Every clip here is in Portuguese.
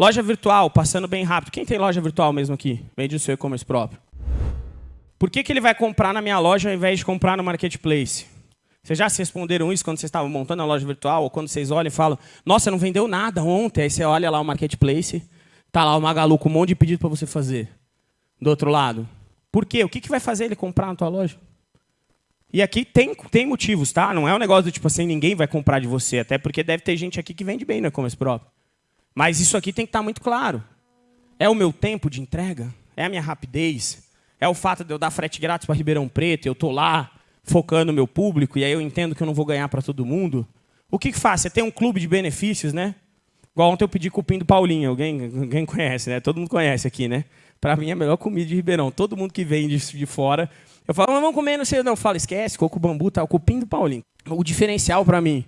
Loja virtual, passando bem rápido. Quem tem loja virtual mesmo aqui? Vende o seu e-commerce próprio. Por que, que ele vai comprar na minha loja ao invés de comprar no marketplace? Vocês já se responderam isso quando vocês estavam montando a loja virtual? Ou quando vocês olham e falam, nossa, não vendeu nada ontem. Aí você olha lá o marketplace, tá lá o Magalu com um monte de pedido para você fazer. Do outro lado. Por quê? O que, que vai fazer ele comprar na tua loja? E aqui tem, tem motivos, tá? Não é um negócio do tipo assim, ninguém vai comprar de você. Até porque deve ter gente aqui que vende bem no e-commerce próprio. Mas isso aqui tem que estar muito claro. É o meu tempo de entrega? É a minha rapidez? É o fato de eu dar frete grátis para Ribeirão Preto, eu estou lá focando o meu público, e aí eu entendo que eu não vou ganhar para todo mundo? O que, que faz? Você tem um clube de benefícios, né? Igual ontem eu pedi cupim do Paulinho, alguém, alguém conhece, né? Todo mundo conhece aqui, né? Para mim é a melhor comida de Ribeirão. Todo mundo que vem de, de fora, eu falo, mas vamos comer, não sei, não. Eu falo, esquece, coco bambu, tá, o cupim do Paulinho. O diferencial para mim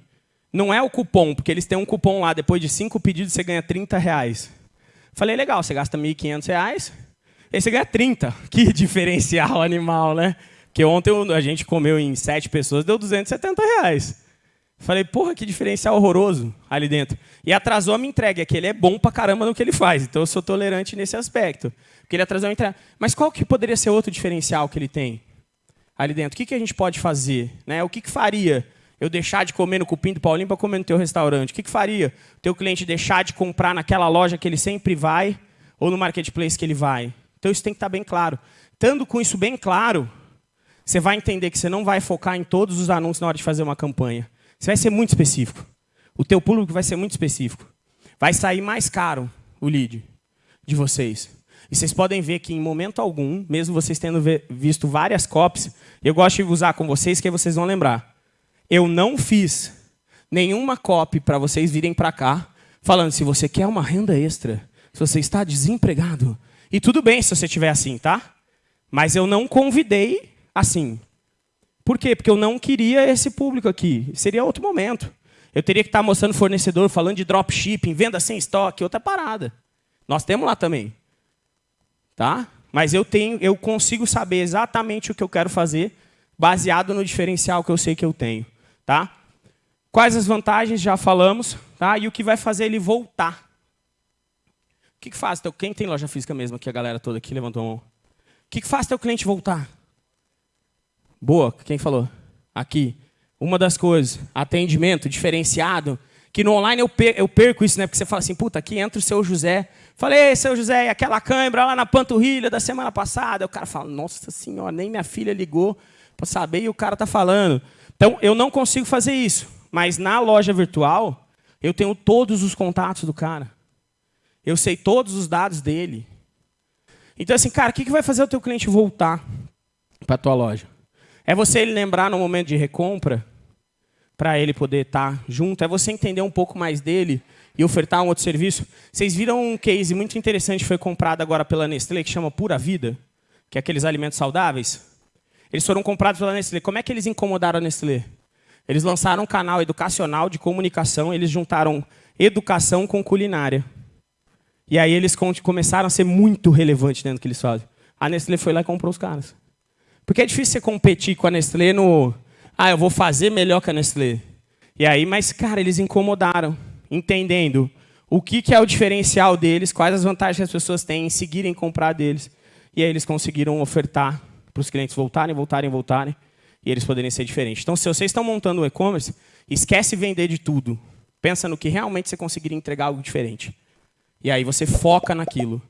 não é o cupom, porque eles têm um cupom lá, depois de cinco pedidos você ganha 30 reais. Falei, legal, você gasta 1.500 reais, aí você ganha 30. Que diferencial animal, né? Porque ontem a gente comeu em sete pessoas, deu 270 reais. Falei, porra, que diferencial horroroso ali dentro. E atrasou a minha entrega, que ele é bom pra caramba no que ele faz. Então eu sou tolerante nesse aspecto. Porque ele atrasou a entrega. Mas qual que poderia ser outro diferencial que ele tem ali dentro? O que, que a gente pode fazer? Né? O que, que faria eu deixar de comer no cupim do Paulinho para comer no teu restaurante? O que, que faria o teu cliente deixar de comprar naquela loja que ele sempre vai ou no marketplace que ele vai? Então isso tem que estar bem claro. Estando com isso bem claro, você vai entender que você não vai focar em todos os anúncios na hora de fazer uma campanha. Você vai ser muito específico. O teu público vai ser muito específico. Vai sair mais caro o lead de vocês. E vocês podem ver que em momento algum, mesmo vocês tendo visto várias copies, eu gosto de usar com vocês que vocês vão lembrar eu não fiz nenhuma copy para vocês virem para cá, falando se você quer uma renda extra, se você está desempregado. E tudo bem se você estiver assim, tá? Mas eu não convidei assim. Por quê? Porque eu não queria esse público aqui. Seria outro momento. Eu teria que estar mostrando fornecedor, falando de dropshipping, venda sem estoque, outra parada. Nós temos lá também. Tá? Mas eu, tenho, eu consigo saber exatamente o que eu quero fazer, baseado no diferencial que eu sei que eu tenho. Tá? Quais as vantagens? Já falamos. Tá? E o que vai fazer ele voltar? O que, que faz? Teu, quem tem loja física mesmo aqui? A galera toda aqui levantou a mão. O que, que faz teu cliente voltar? Boa, quem falou? Aqui. Uma das coisas, atendimento diferenciado, que no online eu, per eu perco isso, né? Porque você fala assim, puta, aqui entra o seu José. Falei, seu José, aquela cãibra lá na panturrilha da semana passada. O cara fala, nossa senhora, nem minha filha ligou para saber e o cara tá falando. Então, eu não consigo fazer isso. Mas na loja virtual, eu tenho todos os contatos do cara. Eu sei todos os dados dele. Então, assim, cara, o que vai fazer o teu cliente voltar para a tua loja? É você ele lembrar no momento de recompra, para ele poder estar tá junto. É você entender um pouco mais dele e ofertar um outro serviço. Vocês viram um case muito interessante que foi comprado agora pela Nestlé, que chama Pura Vida, que é aqueles alimentos saudáveis? Eles foram comprados pela Nestlé. Como é que eles incomodaram a Nestlé? Eles lançaram um canal educacional de comunicação, eles juntaram educação com culinária. E aí eles começaram a ser muito relevantes dentro do que eles fazem. A Nestlé foi lá e comprou os caras. Porque é difícil você competir com a Nestlé no... Ah, eu vou fazer melhor que a Nestlé. E aí, mas, cara, eles incomodaram, entendendo o que, que é o diferencial deles, quais as vantagens que as pessoas têm em seguirem comprar deles. E aí eles conseguiram ofertar para os clientes voltarem, voltarem, voltarem, e eles poderem ser diferentes. Então, se vocês estão montando um e-commerce, esquece vender de tudo. Pensa no que realmente você conseguiria entregar algo diferente. E aí você foca naquilo.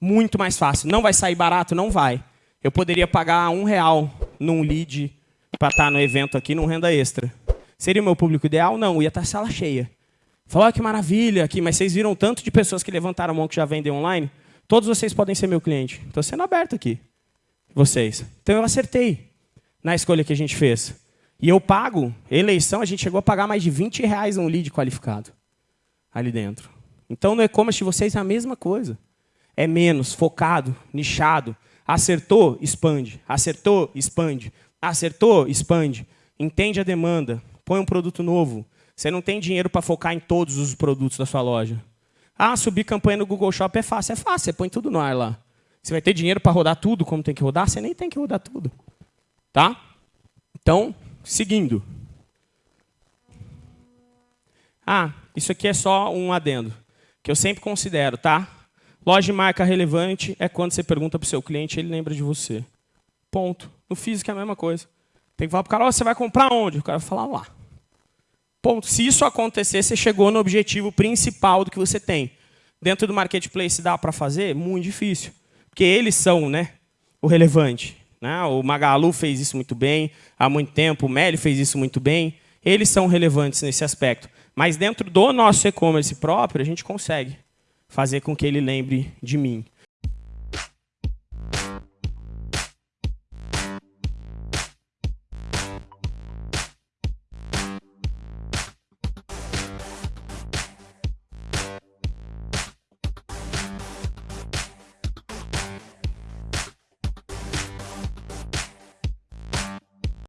Muito mais fácil. Não vai sair barato? Não vai. Eu poderia pagar um real num lead para estar no evento aqui, num renda extra. Seria o meu público ideal? Não, ia estar sala cheia. Falou, oh, que maravilha aqui, mas vocês viram tanto de pessoas que levantaram a mão que já vendem online? Todos vocês podem ser meu cliente. Estou sendo aberto aqui vocês. Então eu acertei na escolha que a gente fez. E eu pago, eleição, a gente chegou a pagar mais de 20 reais um lead qualificado ali dentro. Então no e-commerce de vocês é a mesma coisa. É menos, focado, nichado. Acertou, expande. Acertou, expande. Acertou, expande. Entende a demanda. Põe um produto novo. Você não tem dinheiro para focar em todos os produtos da sua loja. Ah, subir campanha no Google Shop é fácil. É fácil, você põe tudo no ar lá. Você vai ter dinheiro para rodar tudo como tem que rodar? Você nem tem que rodar tudo. Tá? Então, seguindo. Ah, isso aqui é só um adendo. que eu sempre considero, tá? Loja de marca relevante é quando você pergunta para o seu cliente ele lembra de você. Ponto. No físico é a mesma coisa. Tem que falar para o cara, oh, você vai comprar onde? O cara vai falar lá. Ponto. Se isso acontecer, você chegou no objetivo principal do que você tem. Dentro do marketplace dá para fazer? Muito difícil. Porque eles são né, o relevante. Né? O Magalu fez isso muito bem há muito tempo, o Meli fez isso muito bem. Eles são relevantes nesse aspecto. Mas dentro do nosso e-commerce próprio, a gente consegue fazer com que ele lembre de mim.